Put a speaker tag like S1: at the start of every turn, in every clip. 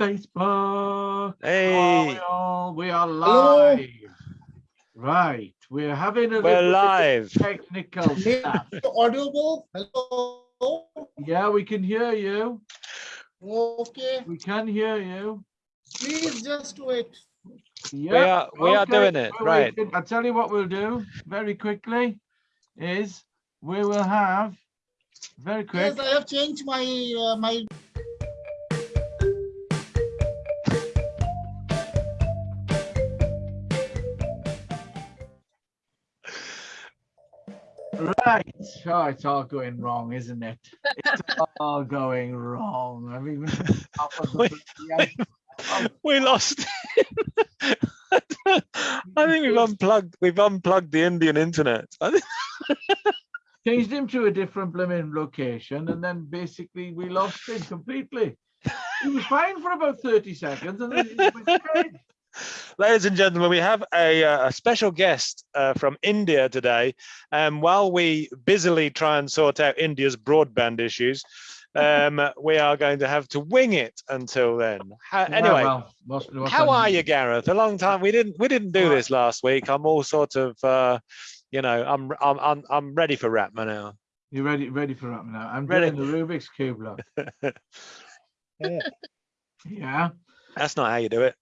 S1: Facebook.
S2: Hey.
S1: Oh, we are
S3: Hello.
S1: live. Right, we're having a
S2: We're
S1: little
S2: live.
S1: technical stuff.
S3: Audible? Hello?
S1: Yeah, we can hear you.
S3: Okay,
S1: We can hear you.
S3: please just wait.
S1: Yeah,
S2: We are we are doing it, right.
S1: I'll tell you what we'll do very quickly is we will have very quick.
S3: Yes, I have changed my, uh, my,
S1: Right. Oh, it's all going wrong, isn't it? It's all going wrong. I've even half of the
S2: Wait,
S1: bloody Oh,
S2: We lost. I think we've unplugged we've unplugged the Indian internet.
S1: Changed him to a different blooming location, and then basically we lost him completely. He was fine for about 30 seconds, and then he went dead.
S2: Ladies and gentlemen, we have a, uh, a special guest uh, from India today. And while we busily try and sort out India's broadband issues, um, we are going to have to wing it until then. How, anyway,
S1: well, what's
S2: how are you, Gareth? A long time. We didn't we didn't do this last week. I'm all sort of, uh, you know, I'm I'm I'm I'm ready for Ratma now.
S1: You ready? Ready for that now? I'm
S2: Ready.
S1: doing the Rubik's cube. Look. Yeah,
S2: That's not how you do it.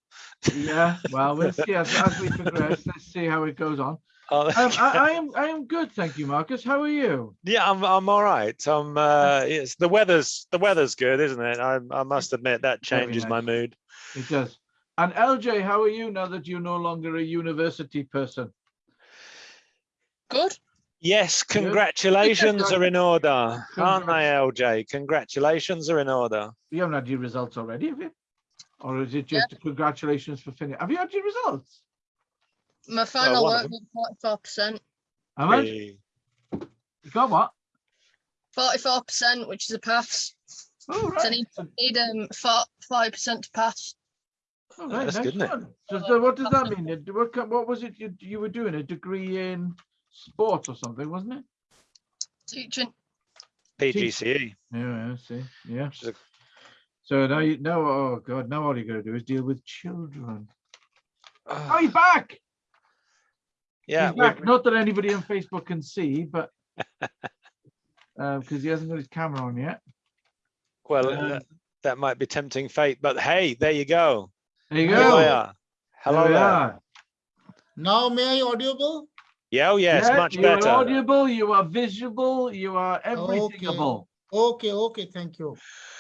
S1: Yeah. Well, we'll see as, as we progress. Let's see how it goes on.
S2: Oh,
S1: Um, I, I am. I am good, thank you, Marcus. How are you?
S2: yeah, I'm I'm all right. I'm uh, it's the weather's the weather's good, isn't it? I I must admit that
S1: Very
S2: changes my mood.
S1: It does. And LJ, how are you now that you're no longer a university person?
S4: Good.
S2: Yes,
S1: Good.
S2: congratulations are in order, aren't they, LJ? Congratulations are in order.
S1: You haven't had your results already, have you? Or is it just congratulations for finishing? Have you had your results?
S4: My final
S2: one
S4: work was forty-four percent.
S1: How much?
S2: Hey.
S1: You got what?
S4: Forty-four percent, which is a pass.
S1: Oh,
S4: So
S1: right.
S4: need, need um forty percent to pass.
S1: Oh, right,
S2: that's good, isn't it?
S1: excellent. So, so what does that mean? What, what was it you, you were doing? A degree in sports or something, wasn't it?
S4: Teaching.
S2: PGCE.
S1: Yeah, I see. Yeah.
S2: Which is a-
S1: So now you now oh god, now all you gotta do is deal with children. Oh,
S2: Oh,
S1: he's back!
S2: yeah,
S1: he's back. Not that anybody on Facebook can see, but because he hasn't got his camera on yet.
S2: well,
S1: Um,
S2: that, that might be tempting fate, but hey, there you go.
S1: There you go.
S2: we
S1: There.
S2: Hello
S1: we
S2: there.
S1: are.
S3: Now may I audible?
S2: Yeah, oh yes,
S1: Yeah,
S2: much
S1: you
S2: better.
S1: are audible, you are visible, you are everythingable.
S3: Okay, okay, okay, thank you.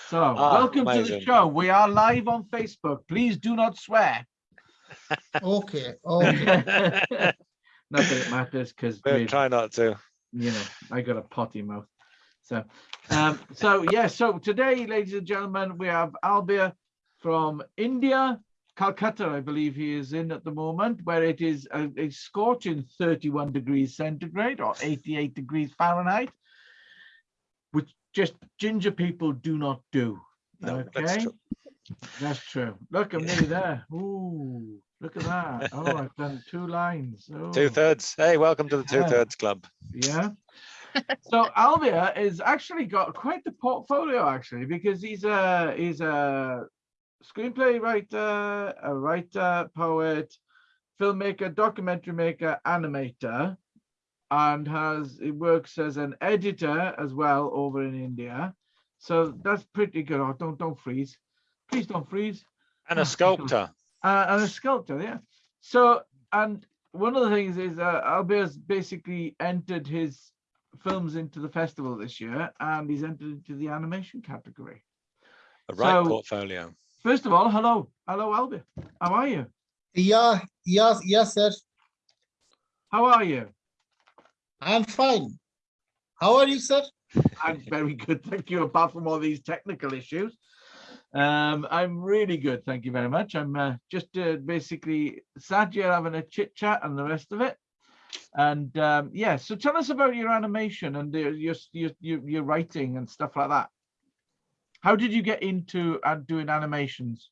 S1: So
S2: Ah,
S1: welcome to the
S2: amazing.
S1: show. We are live on Facebook. Please do not swear.
S3: Okay, okay.
S1: not that it matters because
S2: We'll try not to.
S1: you know, I got a potty mouth. So, um, so yeah, so today, ladies and gentlemen, we have Albia from India, Calcutta, I believe he is in at the moment, where it is a, a scorching 31 degrees centigrade or 88 degrees Fahrenheit, which just ginger people do not do.
S2: No, that's
S1: okay,
S2: true.
S1: that's true. Look, I'm nearly there. Ooh, look at that. Oh, I've done two lines. Oh.
S2: Two thirds. Hey, welcome to the two thirds club.
S1: Yeah. so Alvia has actually got quite the portfolio actually because he's a he's a screenplay writer, a writer, poet, filmmaker, documentary maker, animator, and has he works as an editor as well over in India. So that's pretty good. Oh, don't don't freeze. Please don't freeze
S2: And a sculptor.
S1: uh, and a sculptor, yeah. So, and one of the things is uh, Albert's basically entered his films into the festival this year, and he's entered into the animation category.
S2: A right
S1: So-
S2: portfolio.
S1: First of all, hello, hello, Albert. How are you?
S3: Yeah, yes, yes, sir.
S1: How are you?
S3: I'm fine. How are you, sir?
S1: I'm very good, thank you. Apart from all these technical issues, um, I'm really good, thank you very much. I'm uh, just uh, basically sat here having a chit chat and the rest of it. And um, yeah, so tell us about your animation and uh, your, your your writing and stuff like that. How did you get into uh, doing animations?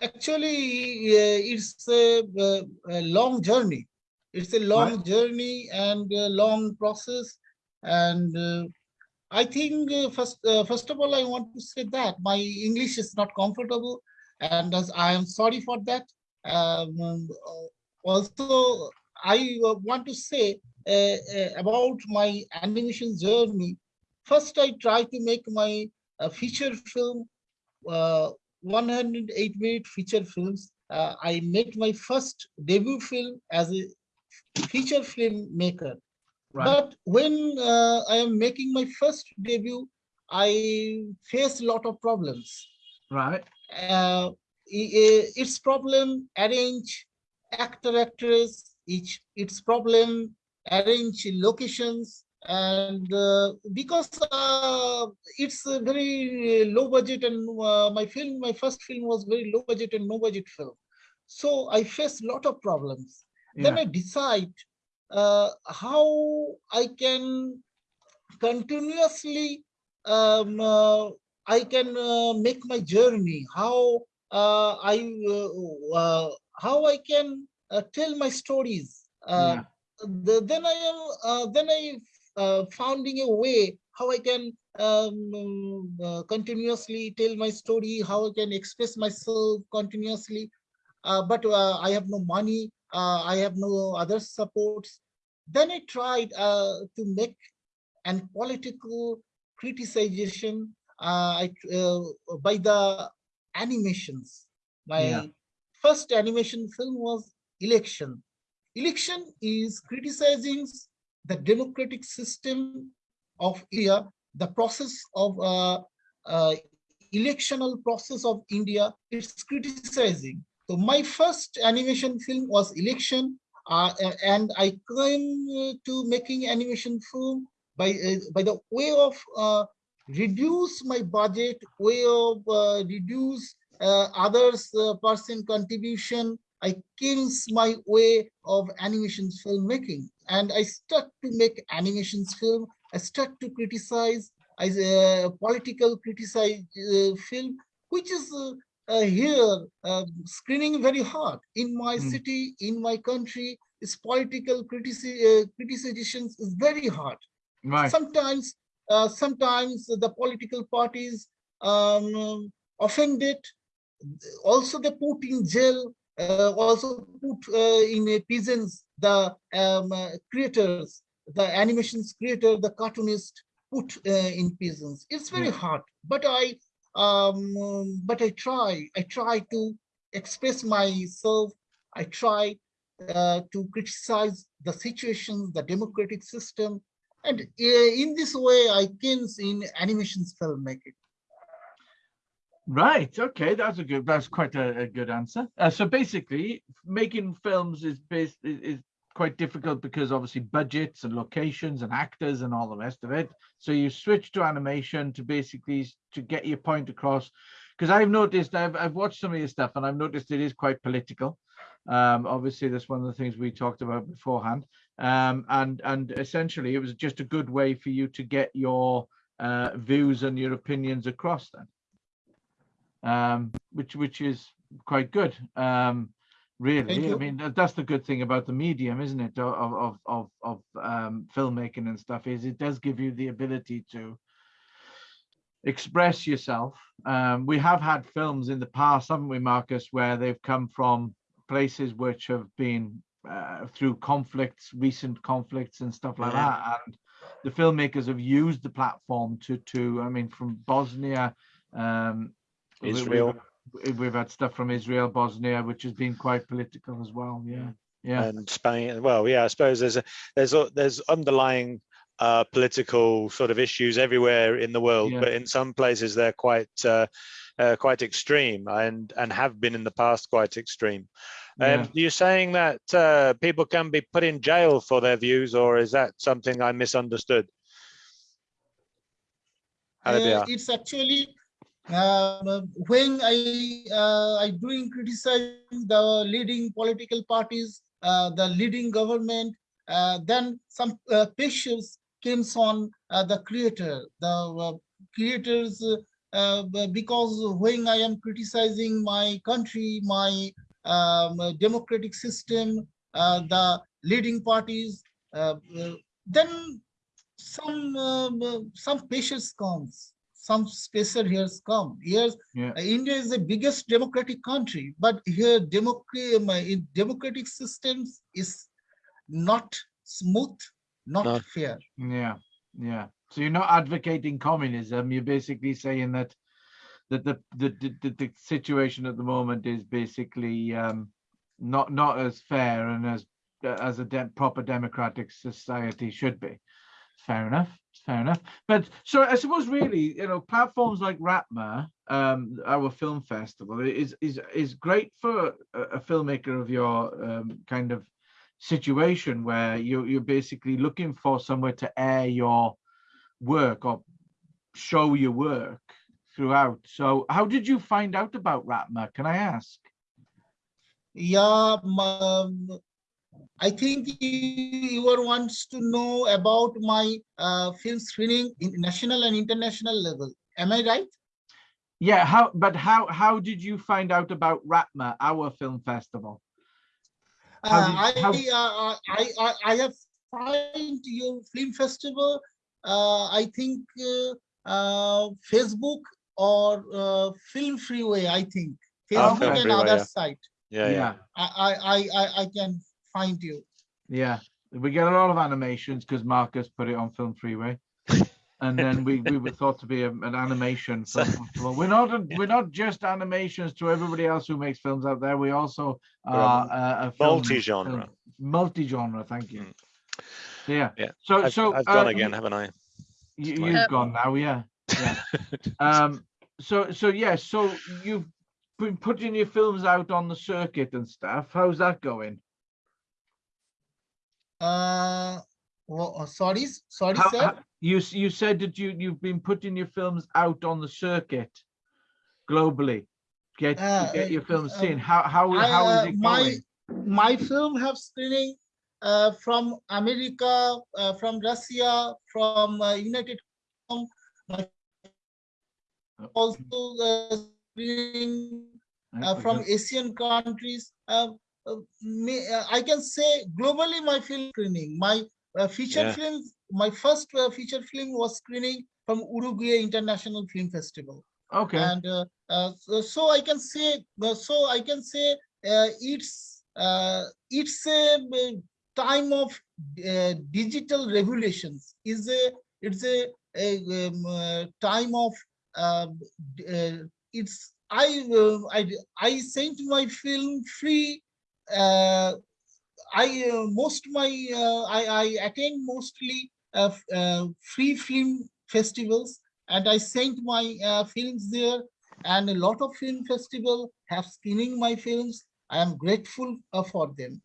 S3: Actually, uh, it's a, a, a long journey. It's a long journey and a long process. And uh, I think uh, first, uh, first of all, I want to say that my English is not comfortable, and as I am sorry for that. Um, uh, also, I uh, want to say uh, uh, about my animation journey. First, I try to make my uh, feature film, uh, 108 minute feature films. Uh, I made my first debut film as a feature film maker.
S1: Right,
S3: But when uh, I am making my first debut, I face a lot of problems.
S1: right,
S3: Uh, its problem arrange actor actress, each its problem arrange locations and uh, because uh, it's a very low budget and uh, my film my first film was very low budget and no budget film so i faced a lot of problems then
S1: yeah,
S3: I decide uh, how I can continuously um, uh, I can uh, make my journey, how uh, I uh, uh, how I can uh, tell my stories. Uh,
S1: yeah,
S3: the, then I am uh, then I uh, founding a way how I can um, uh, continuously tell my story, how I can express myself continuously. Uh, but uh, I have no money, uh, I have no other supports. Then I tried uh, to make an political criticization uh, I, uh, by the animations. My
S1: Yeah.
S3: first animation film was Election. Election is criticizing the democratic system of India, the process of uh, uh, electional process of India. It's criticizing. So my first animation film was Election, uh, and I came uh, to making animation film by uh, by the way of uh, reduce my budget, way of uh, reduce uh, others person contribution. I came my way of animation filmmaking, and I start to make animations film. I start to criticize as a political criticize film, which is here uh, screening very hard in my
S1: Mm.
S3: city, in my country. Is political critici- uh, criticisms is very hard
S1: right,
S3: sometimes uh, sometimes the political parties um, offended also they put in jail uh, also put uh, in a prisons the um, uh, creators the animations creator the cartoonist put uh, in prisons it's very
S1: Yeah.
S3: hard but i um, but i try i try to express myself i try uh, to criticize the situation the democratic system and uh, in this way, I can in animations filmmaking.
S1: right. Okay, that's a good, that's quite a, a good answer. Uh, so basically, making films is based is, is quite difficult because obviously budgets and locations and actors and all the rest of it. So you switch to animation to basically to get your point across. Because I've noticed, I've I've watched some of your stuff and I've noticed it is quite political. Um, obviously, that's one of the things we talked about beforehand. Um, and and essentially, it was just a good way for you to get your uh, views and your opinions across then um, which which is quite good. Um, really, I mean that's the good thing about the medium, isn't it? Of of of of um, filmmaking and stuff is it does give you the ability to express yourself. Um, we have had films in the past, haven't we, Marcus, where they've come from places which have been uh, through conflicts, recent conflicts and stuff like
S2: Yeah.
S1: that, and the filmmakers have used the platform to to I mean from Bosnia. Um,
S2: Israel.
S1: We- We've had stuff from Israel, Bosnia, which has been quite political as well. Yeah, yeah,
S2: and Spain. Well, yeah, I suppose there's a there's a, there's underlying uh, political sort of issues everywhere in the world,
S1: Yeah.
S2: but in some places they're quite uh, uh, quite extreme and and have been in the past quite extreme.
S1: yeah.
S2: Um, you're saying that uh, people can be put in jail for their views, or is that something I misunderstood?
S3: Uh, it's actually um, when I uh, I doing criticizing the leading political parties, uh, the leading government, uh, then some uh, pressures came on uh, the creator, the uh, creators, uh, because when I am criticizing my country, my um, democratic system, uh, the leading parties, uh, uh, then some um, uh, some patients comes, some special years come. Years
S1: Yeah.
S3: uh, India is the biggest democratic country, but here democratic democratic systems is not smooth, not
S2: No.
S3: fair.
S1: Yeah, yeah. So you're not advocating communism. You're basically saying that that the the the, the, the situation at the moment is basically um, not not as fair and as as a de- proper democratic society should be. Fair enough. Fair enough. But so I suppose really, you know, platforms like Ratma, um, our film festival, is is is great for a, a filmmaker of your um, kind of situation where you you're basically looking for somewhere to air your work or show your work throughout. So how did you find out about Ratma? Can I ask?
S3: Yeah, um, I think you, you are wants to know about my uh, film screening in national and international level. Am I right?
S1: Yeah, how but how how did you find out about Ratma, our film festival? How
S3: Uh,
S1: did-
S3: I,
S1: how-
S3: uh, I, I, I have find your film festival. Uh, I think uh, uh, Facebook or uh, Film Freeway. I think
S1: Oh,
S3: Facebook
S1: Film
S3: and other
S2: yeah.
S3: site.
S2: Yeah, yeah.
S1: yeah,
S3: I, I, I, I- I can find you.
S1: yeah. We get a lot of animations because Marcus put it on Film Freeway. And then we, we were thought to be a- an animation
S2: So-
S1: film. We're not a- we're not just animations to everybody else who makes films out there. We also
S2: We're a
S1: a, a
S2: multi-genre.
S1: multi-genre. Thank you.
S2: Mm.
S1: So, yeah.
S2: Yeah,
S1: So
S2: I've,
S1: so
S2: I've gone
S1: uh,
S2: again, haven't I?
S1: You,
S2: Like-
S1: you've
S4: Uh,
S1: gone now, yeah. yeah. um, so so yeah, so you've been putting your films out on the circuit and stuff. How's that going?
S3: Uh, wo- uh, sorry, sorry,
S1: How,
S3: sir.
S1: how- you you said that you you've been putting your films out on the circuit globally. Get to
S3: Uh,
S1: get
S3: uh,
S1: your films
S3: uh,
S1: seen. How how
S3: I,
S1: how is
S3: uh,
S1: it
S3: my-
S1: going?
S3: my my film have screening uh, from America, uh, from Russia, from uh, United Kingdom.
S1: Oh,
S3: also uh, screening uh, from. Asian countries. Uh, uh, I can say globally my film screening. My uh, feature
S2: Yeah.
S3: film, my first uh, feature film was screening from Uruguay International Film Festival
S1: okay.
S3: and uh, uh, so, so i can say so i can say uh, it's uh, it's a time of uh, digital revolutions is a it's a, a um, uh, time of uh, uh, it's i uh, i i sent my film free i uh, most my uh, i i attend mostly uh, uh, free film festivals and I sent my uh, films there and a lot of film festival have screening my films. I am grateful uh, for them.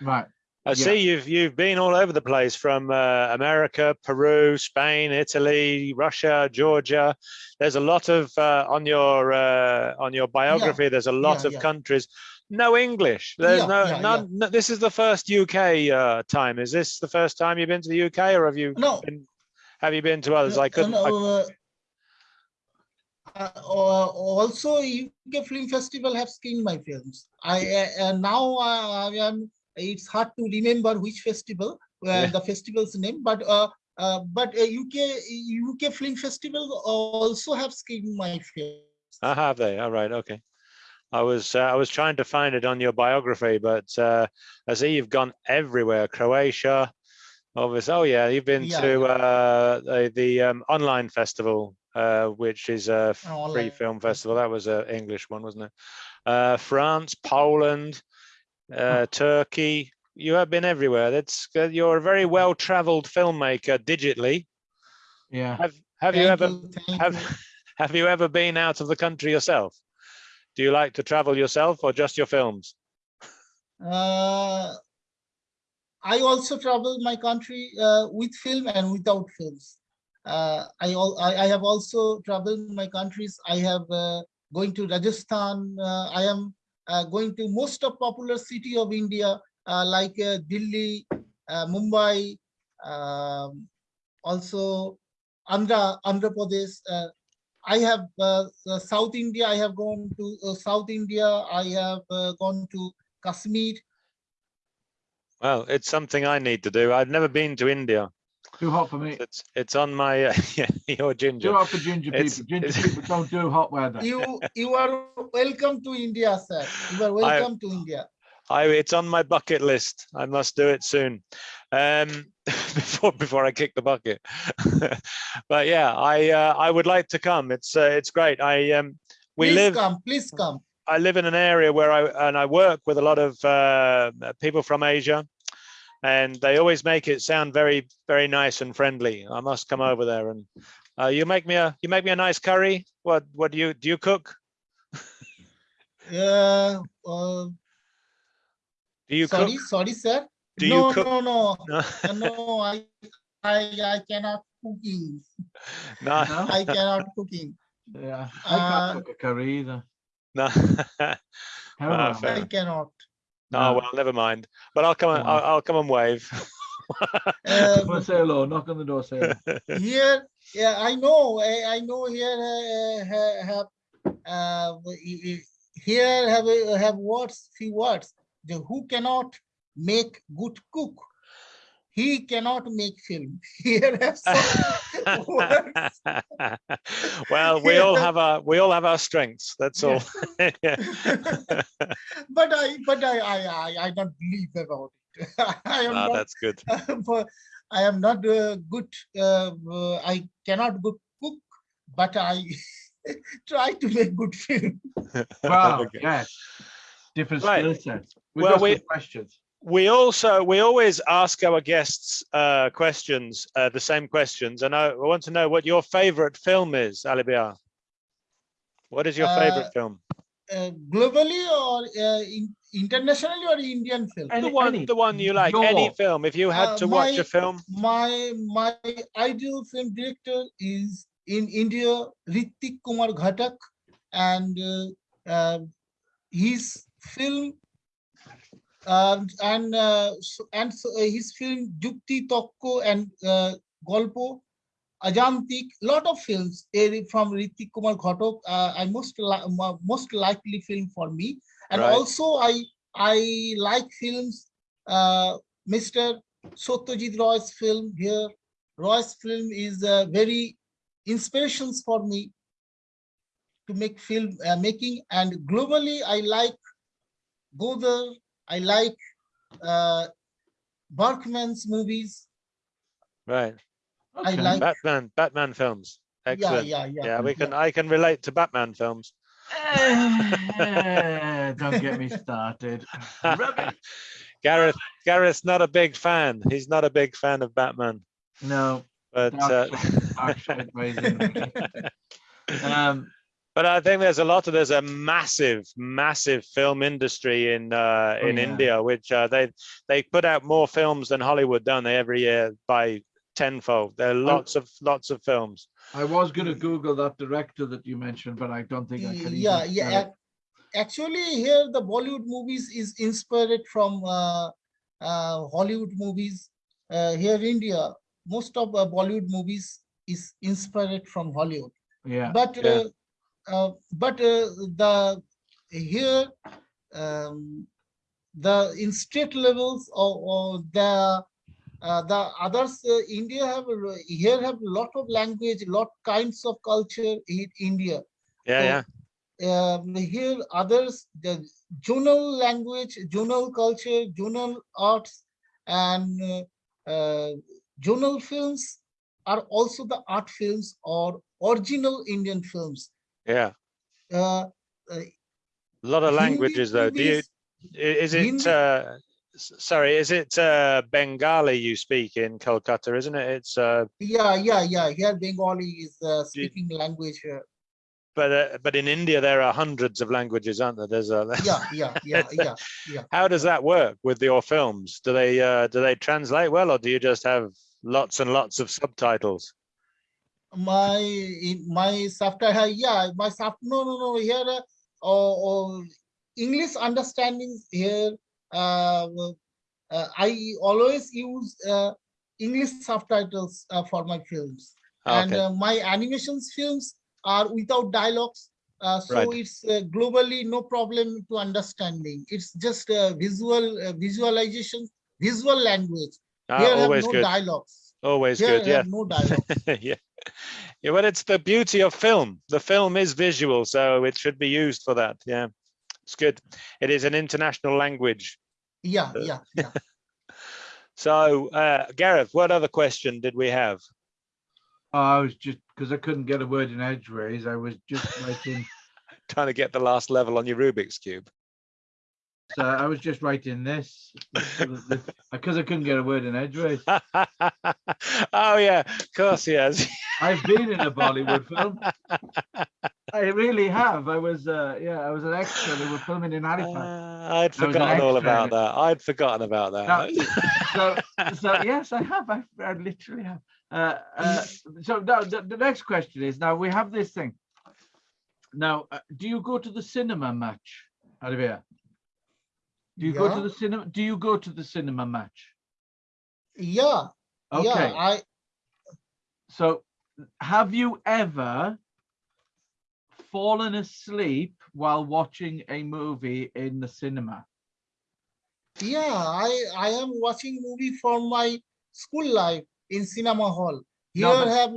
S1: right.
S2: I
S1: Yeah.
S2: see you've you've been all over the place from uh, America, Peru, Spain, Italy, Russia, Georgia. There's a lot of uh, on your uh, on your biography. There's a lot
S3: yeah,
S2: of
S3: yeah.
S2: countries. No English. There's
S3: Yeah,
S2: no
S3: yeah,
S2: none. no- this is the first UK uh, time. Is this the first time you've been to the UK, or have you
S3: No,
S2: been? Have you been to others? I couldn't.
S3: No, uh, uh, uh, also UK Film Festival have screened my films. I uh, uh, now I, I am. It's hard to remember which festival, uh,
S2: Yeah.
S3: the festival's name, but uh, uh, but uh, UK UK Film Festival also have screened my films.
S2: I have they. All right. Okay. I was uh, I was trying to find it on your biography, but uh, I see you've gone everywhere. Croatia, obviously. Oh yeah, you've been
S3: Yeah,
S2: to
S3: yeah.
S2: uh, the, the um, online festival, uh, which is a free
S3: Online
S2: film festival. That was an English one, wasn't it? Uh, France, Poland, uh, Turkey. You have been everywhere. That's you're a very well travelled filmmaker digitally.
S1: Yeah.
S2: Have Have you ever
S3: you,
S2: have
S3: you.
S2: have you ever been out of the country yourself? Do you like to travel yourself or just your films?
S3: Uh, I also travel my country uh, with film and without films. Uh, I, al- I I have also traveled my countries. I have uh, going to Rajasthan. Uh, I am uh, going to most of popular city of India like Delhi, Mumbai, um, also Andhra Andhra Pradesh. I have uh, uh, South India. I have gone to uh, South India. I have uh, gone to Kashmir.
S2: Well, it's something I need to do. I've never been to India.
S1: Too hot for me.
S2: It's it's on my uh, yeah, your
S1: Too hot for ginger
S2: It's-
S1: people. Ginger
S2: it's-
S1: people don't do hot weather.
S3: You you are welcome to India, sir. You are welcome to India.
S2: I it's on my bucket list. I must do it soon. Um before before I kick the bucket. but yeah, I uh, I would like to come. It's uh, it's great. I um we
S3: please
S2: live
S3: come, please come.
S2: I live in an area where I and I work with a lot of uh, people from Asia, and they always make it sound very very nice and friendly. I must come over there and uh, you make me a you make me a nice curry. What what do you do you cook?
S3: Yeah. uh,
S2: Do you
S3: sorry,
S2: cook?
S3: sorry, sir.
S2: Do you
S3: no,
S2: cook?
S3: no, no,
S2: No,
S3: Uh, no. I, I, I cannot cooking.
S2: no,
S1: No?
S3: I cannot cooking.
S1: Yeah, I
S3: Uh,
S1: can't cook a curry either.
S2: no.
S1: How
S2: fair.
S3: I cannot.
S2: No,
S1: No.
S2: well, never mind. But I'll come. And,
S1: No.
S2: I'll, I'll come and wave.
S3: Uh,
S1: Come and say hello. Knock on the door. Say hello.
S3: here, yeah, I know. I, I know here uh, have uh, i- i- here have a- have words, few words. The who cannot make good cook. He cannot make film. Here have some words.
S2: well, we all have our we all have our strengths. That's all.
S3: But I, but I, I, I, I don't believe about it. I am
S2: Ah,
S3: not.
S2: that's good.
S3: for- I am not uh, good. Uh, uh, I cannot good cook, but I try to make good film.
S1: Wow.
S2: Okay.
S1: Yes. Different
S2: Right.
S1: skill sets. We've
S2: Well,
S1: got
S2: we-
S1: some questions.
S2: We also we always ask our guests uh, questions, uh, the same questions, and I, I want to know what your favorite film is, Alibia. What is your
S3: Uh,
S2: favorite film?
S3: Uh, globally or uh, in, internationally or Indian film?
S2: The one,
S1: any-
S2: the one you like, any
S1: your-
S2: film. If you had
S3: Uh,
S2: to watch a film,
S3: My my ideal film director is in India, Ritwik Kumar Ghatak, and uh, uh, his film and uh, so- and so, uh, his film Jukti Tokko and uh, Golpo Ajantik, lot of films eh, from Ritwik Kumar Ghatak. Uh, I most li- most likely film for me, and
S2: Right.
S3: also I I like films. Uh, Mr. Satyajit Roy's film here. Roy's film is uh, very inspirations for me to make film uh, making, and globally I like Godard. I like uh, Bergman's movies.
S2: right?
S3: I like-
S2: Batman, Batman films. Excellent.
S3: Yeah, yeah, yeah.
S2: Yeah, we can. I can relate to Batman films.
S1: Eh, Don't get me started. Rubbish.
S2: Gareth, Gareth's not a big fan. He's not a big fan of Batman,
S1: No.
S2: but
S1: dark
S2: uh,
S1: side- dark side ways in me. Um,
S2: but I think there's a lot of there's a massive, massive film industry in uh,
S1: Oh,
S2: in
S1: yeah.
S2: India, which uh, they they put out more films than Hollywood, don't they, every year by tenfold. There are lots of lots of films.
S1: I was going to Google that director that you mentioned, but I don't think I can.
S3: yeah
S1: even
S3: yeah
S1: spell
S3: ac- actually here the bollywood movies is inspired from uh, uh, hollywood movies uh, here in india most of uh, bollywood movies is inspired from hollywood
S1: Yeah.
S3: but
S2: Yeah.
S3: Uh, but uh, the here um, the in state levels or, or the uh, the others uh, india have a- here have lot of language lot kinds of culture in india
S2: Yeah,
S3: So,
S2: yeah.
S3: um, here others the zonal language zonal culture zonal arts and uh, uh, zonal films are also the art films or original indian films
S2: Yeah.
S3: uh, uh,
S2: A lot of languages though. Do you is it
S3: Hindi-
S2: uh sorry, is it uh Bengali you speak in Kolkata, isn't it? It's uh
S3: yeah yeah yeah here bengali is uh,
S2: Do-
S3: speaking language here
S2: but uh, but in India there are hundreds of languages, aren't there? There's a
S3: yeah yeah yeah yeah yeah
S2: how does that work with your films? Do they uh do they translate well or do you just have lots and lots of subtitles?
S3: My in my software yeah my soft no no no here uh, or, or english understandings here uh, uh, i always use uh, english subtitles uh, for my films and
S2: Okay.
S3: uh, my animations films are without dialogues uh, so
S2: Right.
S3: it's uh, globally no problem to understanding it's just uh, visual uh, visualization visual language
S2: Ah,
S3: here have no
S2: good.
S3: dialogues
S2: Always
S3: Here
S2: good. Yeah.
S3: no dialogue.
S2: yeah. Yeah, well, it's the beauty of film. The film is visual, so it should be used for that. Yeah, it's good. It is an international language.
S3: Yeah, yeah, yeah.
S2: So, uh, Gareth, what other question did we have?
S1: I was just, because I couldn't get a word in edgeways, I was just writing,
S2: Trying to get the last level on your Rubik's cube.
S1: so I was just writing this. Because I couldn't get a word in edgeways.
S2: oh yeah, of course he has.
S1: I've been in a Bollywood film. I really have. I was, uh, yeah, I was an extra. They were filming in Halifax.
S2: Uh, I'd
S1: I was
S2: forgotten all about that. I'd forgotten about that.
S1: So, so yes, I have. I, I literally have. Uh, uh, so now the, the next question is: Now we have this thing. Now, uh, do you go to the cinema match, Olivia? Do you go to the cinema? Do you go to the cinema match?
S3: Yeah,
S1: Okay.
S3: yeah, I,
S1: So, have you ever fallen asleep while watching a movie in the cinema?
S3: yeah, I, I am watching movie from my school life in cinema hall. Here
S1: No,
S3: have,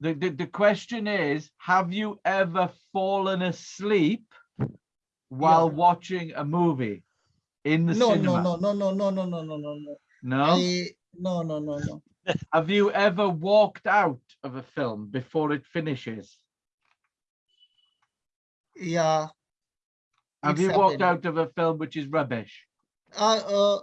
S1: The, the, the question is, have you ever fallen asleep while
S3: Yeah.
S1: watching a movie in the
S3: no, no,
S1: cinema?
S3: no, no, no, no, no, no, no, no, no.
S1: No?
S3: I, no, no, no, no.
S1: Have you ever walked out of a film before it finishes?
S3: Yeah.
S1: Have you walked
S3: happened.
S1: out of a film which is rubbish?
S3: I, uh,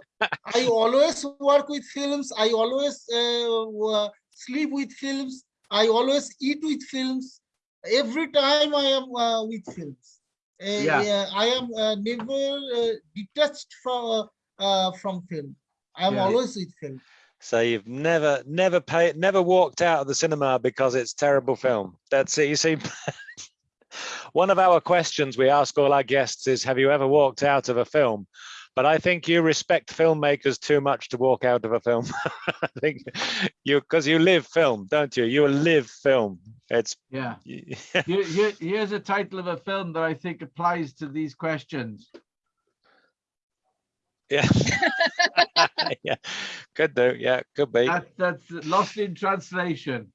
S3: I always work with films. I always uh, sleep with films. I always eat with films. Every time I am uh, with films. Uh,
S1: Yeah.
S3: yeah, I am uh, never uh, detached from uh, from film. I am
S1: Yeah.
S3: always with film.
S2: So you've never, never paid, never walked out of the cinema because it's terrible film. That's it. You see, one of our questions we ask all our guests is, "Have you ever walked out of a film?" But I think you respect filmmakers too much to walk out of a film. I think you, because you live film, don't you? You live film. It's
S1: Yeah. Here, here, here's a title of a film that I think applies to these questions.
S2: Yeah, yeah, could do. Yeah, could be.
S1: That, that's lost in translation.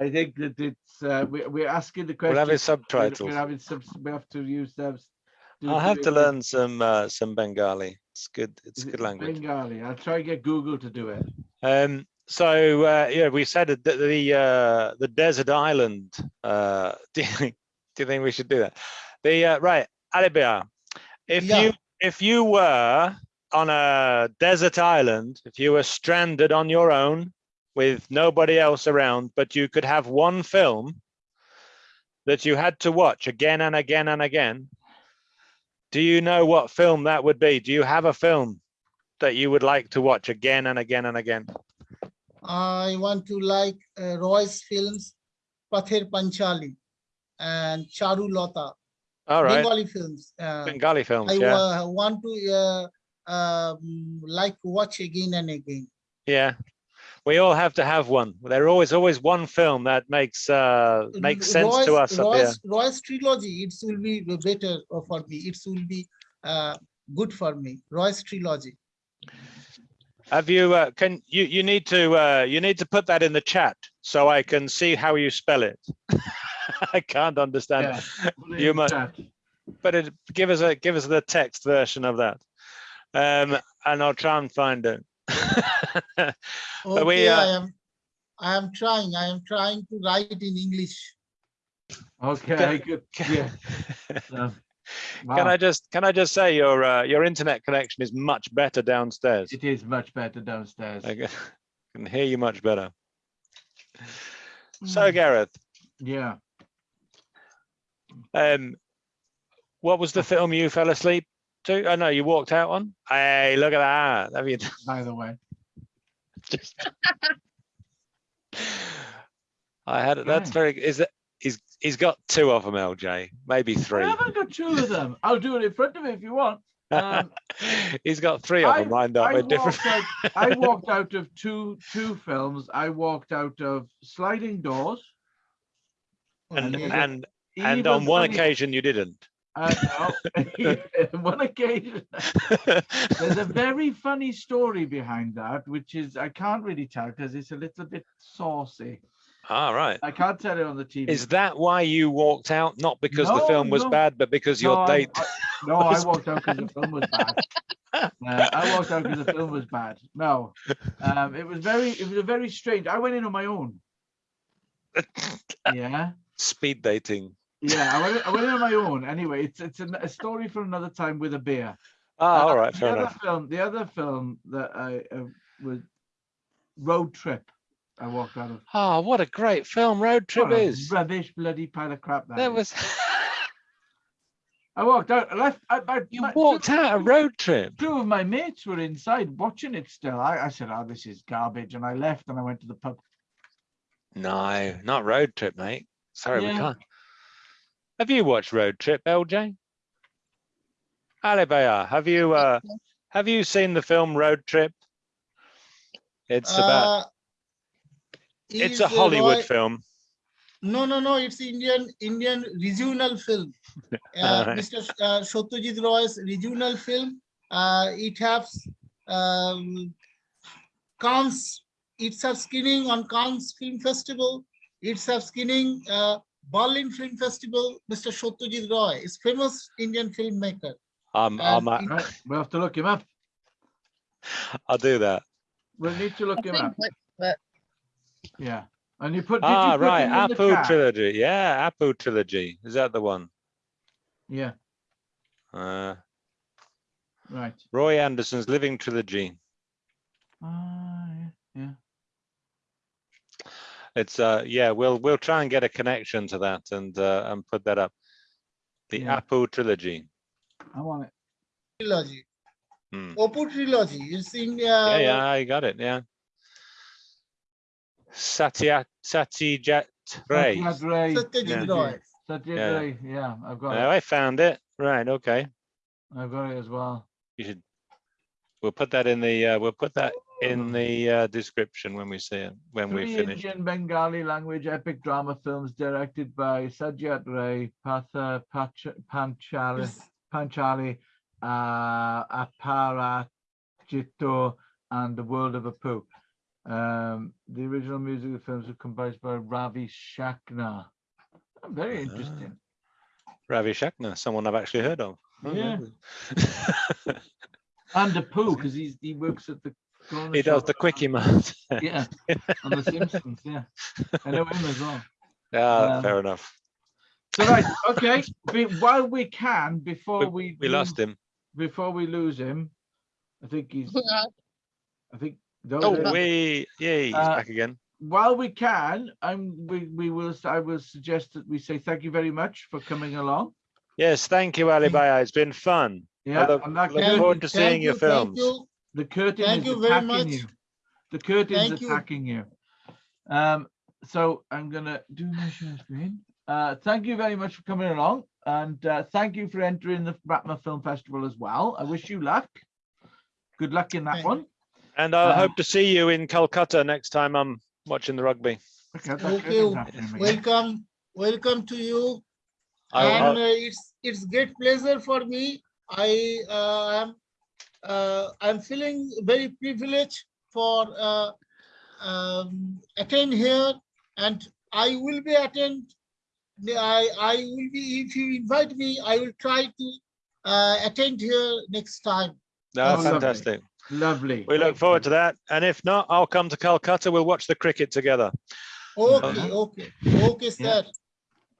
S1: I think that it's, uh, we, we're asking the question.
S2: We'll have subtitles.
S1: We're having subs, we have to use them.
S2: I'll have to
S1: it
S2: learn some uh, some Bengali. It's good. It's
S1: in
S2: good language.
S1: Bengali. I'll try and get Google to do it.
S2: Um, so uh, yeah, we said that the the, uh, the desert island. Uh, do, you think, do you think we should do that? The uh, right, Alibia, if
S3: Yeah.
S2: you if you were on a desert island, if you were stranded on your own with nobody else around, but you could have one film that you had to watch again and again and again. Do you know what film that would be? Do you have a film that you would like to watch again and again and again?
S3: I want to like uh, Roy's films, Pather Panchali and Charu Lata,
S2: All right,
S3: Bengali films. Uh,
S2: Bengali films,
S3: I
S2: yeah,
S3: wa- want to uh, um, like watch again and again.
S2: yeah. We all have to have one. There always always one film that makes uh makes sense to
S3: Roy's-
S2: us up here.
S3: Roy's, Roy's trilogy, it will be better for me. It will be uh, good for me. Roy's trilogy.
S2: Have you uh, can you you need to uh you need to put that in the chat so I can see how you spell it. I can't understand.
S1: Yeah. put
S2: You
S1: in
S2: must- But it give us a give us the text version of that. Um and I'll try and find it. But we,
S3: Okay,
S2: uh,
S3: I am. I am trying. I am trying to write in English.
S1: Okay, good. Yeah. so,
S2: Can I just can I just say your uh, your internet connection is much better downstairs.
S1: It is much better downstairs.
S2: I can hear you much better.
S1: Hmm.
S2: So Gareth,
S1: Yeah.
S2: Um, what was the film you fell asleep to? Oh no, you walked out on. Hey, look at that! Have you
S1: By the way.
S2: just? I had it. That's
S1: Okay.
S2: very. Is that? He's he's got two of them, LJ. Maybe three.
S1: I
S2: three.
S1: haven't got two of them. I'll do it in front of you if you want. Um,
S2: he's got three of
S1: I-
S2: them lined up
S1: I
S2: with different.
S1: walked out, I walked out of two two films. I walked out of Sliding Doors.
S2: And
S3: Okay.
S2: and and on one
S1: Funny-
S2: occasion you didn't.
S1: Uh, no, one occasion. There's a very funny story behind that, which is I can't really tell because it's a little bit saucy.
S2: All right.
S1: I can't tell it on the TV.
S2: Is that why you walked out? Not because the film was
S1: no.
S2: bad, but because
S1: No,
S2: your date.
S1: I- No, I walked out because the film was bad. Uh, I walked out because the film was bad. No, um, it was very, it was a very strange. I went in on my own. Yeah,
S2: Speed dating.
S1: Yeah. I went, I went on my own. Anyway, it's it's a, a story for another time with a beer.
S2: Ah,
S1: Uh,
S2: all right,
S1: the
S2: fair
S1: other. Film, the other film that I uh, was Road Trip. I walked out of.
S2: Oh, what a great film Road Trip
S1: What a
S2: is.
S1: rubbish bloody pile of crap. That, is.
S2: was
S1: I walked out. I left. I, I,
S2: you
S1: my-
S2: walked
S1: two-
S2: out a road trip.
S1: Two of my mates were inside watching it still. I, I said, "Oh, this is garbage," and I left and I went to the pub.
S2: No, not road trip, mate. Sorry, we can't. Have you watched Road Trip, LJ? Alibaya, have you uh have you seen the film Road Trip? It's about
S3: Uh,
S2: it's a
S3: uh,
S2: Hollywood
S3: Roy-
S2: film.
S3: No, no, no. It's Indian Indian regional film. Uh,
S2: Alright.
S3: Mr. Uh, Satyajit Roy's regional film. Uh, it has um, Cannes. It's a screening on Cannes Film Festival. It's a screening uh, Berlin Film Festival. Mr. Satyajit Roy is famous Indian filmmaker.
S2: Um,
S3: and
S2: I'm, uh,
S1: Right, we'll have to look him up.
S2: I'll do that.
S1: We'll need to
S4: I
S1: look him
S4: think
S1: up.
S4: like
S1: Yeah, and you put. Did
S2: Ah,
S1: you put
S2: right,
S1: him
S2: Apu trilogy. Yeah, Apu trilogy. Is that the one?
S1: Yeah,
S2: Uh,
S1: right.
S2: Roy Anderson's Living Trilogy.
S1: Ah, yeah, yeah.
S2: It's uh, yeah, we'll we'll try and get a connection to that and uh, and put that up. The
S1: Yeah.
S2: Apu trilogy.
S1: I want it.
S3: Trilogy.
S2: Hmm.
S3: Oppo trilogy. It's in. Uh,
S2: Yeah, yeah, I got it. Yeah. Satya Satyajit Ray.
S1: Satyajit Ray.
S3: Satyajit
S2: Yeah. Yeah.
S1: Ray. Yeah, I've got
S2: Oh,
S1: it.
S2: I found it. Right. Okay.
S1: I've got it as well.
S2: You should. We'll put that in the. Uh, we'll put that in the uh, description when we see it when we
S1: Three
S2: finish.
S1: Indian Bengali language epic drama films directed by Satyajit Ray, Patha Pach- Panchali, Panchali, uh, Aparajito, and The World of Apu. Um, the original music of the films were composed by Ravi Shankar. Oh, Very
S2: Ah.
S1: interesting.
S2: Ravi Shankar, someone I've actually heard of. Oh,
S1: Yeah.
S2: really?
S1: And Apu, because he's he works at the corner
S2: he does the
S1: at-
S2: quickie mart.
S1: Yeah, on The Simpsons. Yeah, I know him as well.
S2: Yeah,
S1: Um,
S2: fair enough.
S1: So right, okay. Be, while we can, before we
S2: We lost him.
S1: before we lose him, I think he's. I think.
S2: Oh,
S1: no,
S2: we yeah, he's
S1: Uh,
S2: back again.
S1: While we can, I'm. We we will. I will suggest that we say thank you very much for coming along.
S2: Yes, thank you, Alibaya. It's been fun.
S1: Yeah,
S2: look-
S1: and that
S2: look forward to
S3: Thank
S2: seeing your
S3: you, thank
S2: films.
S3: You.
S1: the curtain
S3: thank
S1: is
S3: you very
S1: attacking
S3: much.
S1: you. The curtain's
S3: Thank you.
S1: attacking you. Um. So I'm gonna do my share screen. Uh, thank you very much for coming along, and uh, thank you for entering the Ratma Film Festival as well. I wish you luck. Good luck in that
S3: Thank
S1: one.
S2: And I
S1: Um,
S2: hope to see you in Calcutta next time I'm watching the rugby.
S1: Okay, that
S3: Okay,
S1: curtain's happening again.
S3: Welcome, welcome to you.
S2: I'll-
S3: and uh, it's it's great pleasure for me. I uh, am uh, I'm feeling very privileged for uh, um, attend here, and I will be attend. I I will be if you invite me, I will try to uh, attend here next time.
S2: No,
S1: Oh,
S2: fantastic.
S1: Lovely.
S2: We look forward to that. And if not, I'll come to Calcutta. We'll watch the cricket together.
S3: Okay, okay, okay, sir.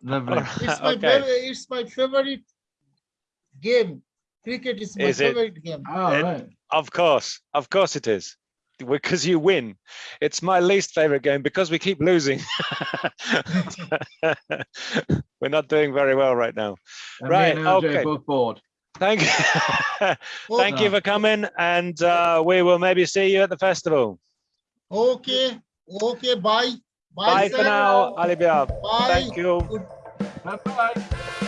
S1: Lovely.
S3: It's my
S2: okay.
S3: it's my favorite game. Cricket is my
S2: Is it?
S3: favorite game.
S1: All
S2: It-
S1: right.
S2: Of course, of course it is. Because you win. It's my least favorite game because we keep losing. We're not doing very well right now.
S1: And
S2: Right,
S1: and
S2: okay.
S1: both bored.
S2: Thank you. Thank you for coming, and uh, we will maybe see you at the festival.
S3: Okay, okay, bye.
S2: Bye,
S3: sir.
S2: for now, Alibia.
S3: Bye.
S2: Thank you.
S3: Good
S1: Bye bye.